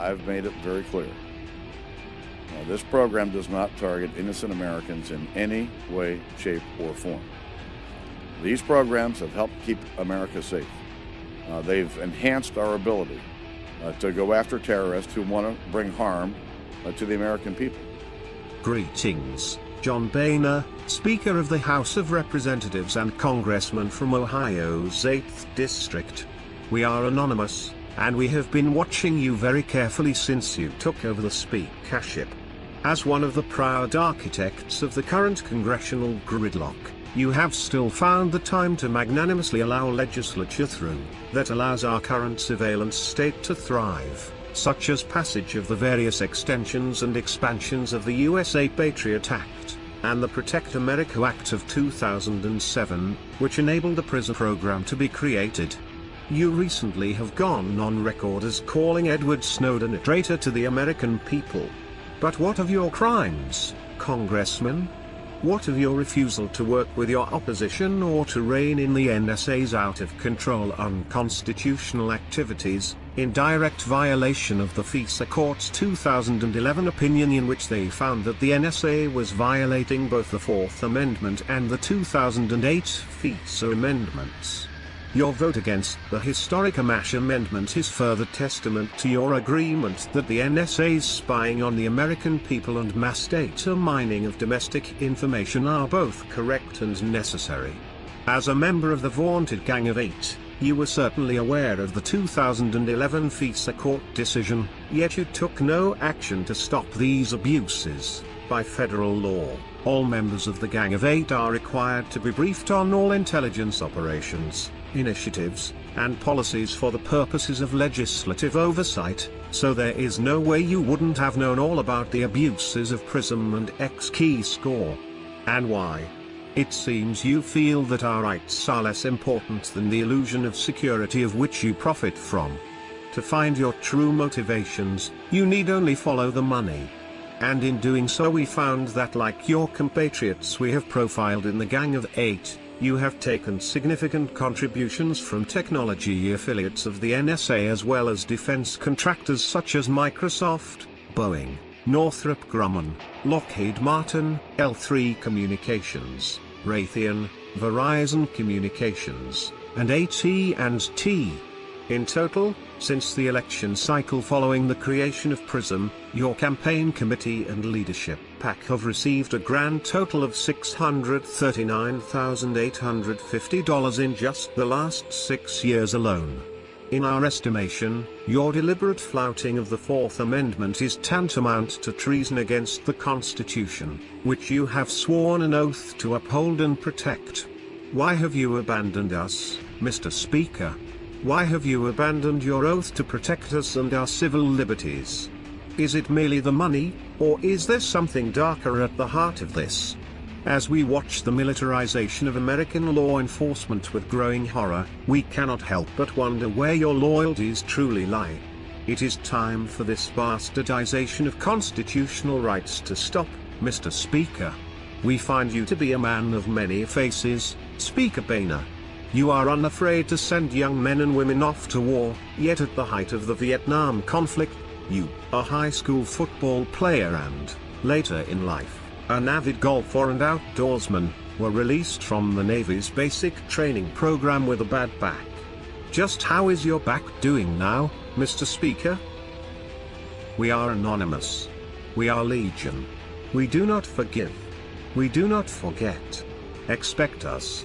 I've made it very clear. Now, this program does not target innocent Americans in any way, shape, or form. These programs have helped keep America safe. Uh, they've enhanced our ability uh, to go after terrorists who want to bring harm uh, to the American people. Greetings, John Boehner, Speaker of the House of Representatives and Congressman from Ohio's 8th District. We are anonymous, and we have been watching you very carefully since you took over the speakership. As one of the proud architects of the current congressional gridlock, you have still found the time to magnanimously allow legislature through, that allows our current surveillance state to thrive, such as passage of the various extensions and expansions of the USA Patriot Act, and the Protect America Act of 2007, which enabled the PRISM program to be created. You recently have gone on record as calling Edward Snowden a traitor to the American people. But what of your crimes, Congressman? What of your refusal to work with your opposition or to rein in the NSA's out of control unconstitutional activities, in direct violation of the FISA Court's 2011 opinion in which they found that the NSA was violating both the Fourth Amendment and the 2008 FISA amendments? Your vote against the historic Amash Amendment is further testament to your agreement that the NSA's spying on the American people and mass data mining of domestic information are both correct and necessary. As a member of the vaunted Gang of Eight, you were certainly aware of the 2011 FISA court decision, yet you took no action to stop these abuses. By federal law, all members of the Gang of Eight are required to be briefed on all intelligence operations, initiatives, and policies for the purposes of legislative oversight, so there is no way you wouldn't have known all about the abuses of PRISM and X-Keyscore. And why? It seems you feel that our rights are less important than the illusion of security of which you profit from. To find your true motivations, you need only follow the money. And in doing so we found that like your compatriots we have profiled in the Gang of Eight, you have taken significant contributions from technology affiliates of the NSA as well as defense contractors such as Microsoft, Boeing, Northrop Grumman, Lockheed Martin, L3 Communications, Raytheon, Verizon Communications, and AT&T. In total, since the election cycle following the creation of PRISM, your campaign committee and leadership PAC have received a grand total of $639,850 in just the last six years alone. In our estimation, your deliberate flouting of the Fourth Amendment is tantamount to treason against the Constitution, which you have sworn an oath to uphold and protect. Why have you abandoned us, Mr. Speaker? Why have you abandoned your oath to protect us and our civil liberties? Is it merely the money, or is there something darker at the heart of this? As we watch the militarization of American law enforcement with growing horror, we cannot help but wonder where your loyalties truly lie. It is time for this bastardization of constitutional rights to stop, Mr. Speaker. We find you to be a man of many faces, Speaker Boehner. You are unafraid to send young men and women off to war, yet at the height of the Vietnam conflict, you, a high school football player and, later in life, an avid golfer and outdoorsman, were released from the Navy's basic training program with a bad back. Just how is your back doing now, Mr. Speaker? We are anonymous. We are legion. We do not forgive. We do not forget. Expect us.